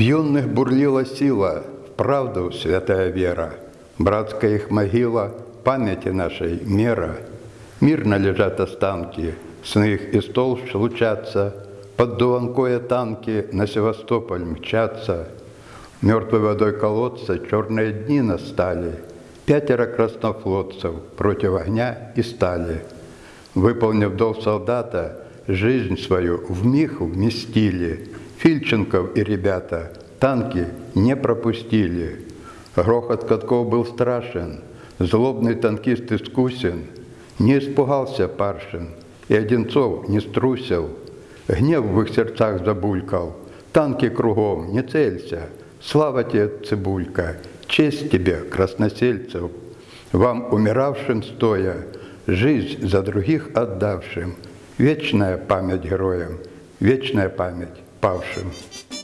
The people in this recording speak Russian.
юных бурлила сила, в правду святая вера, Братская их могила, памяти нашей мера. Мирно лежат останки, сны их из толщ лучатся, Под Дуванкоя танки на Севастополь мчатся. Мертвой водой колодца черные дни настали, Пятеро краснофлотцев против огня и стали. Выполнив долг солдата, жизнь свою в миг вместили. Фильченков и ребята танки не пропустили. Грохот катков был страшен, злобный танкист искусен. Не испугался Паршин, и Одинцов не струсил. Гнев в их сердцах забулькал, танки кругом, не целься. Слава тебе, Цибулька, честь тебе, красносельцев, вам, умиравшим стоя, жизнь за других отдавшим, вечная память героям, вечная память Bowsham.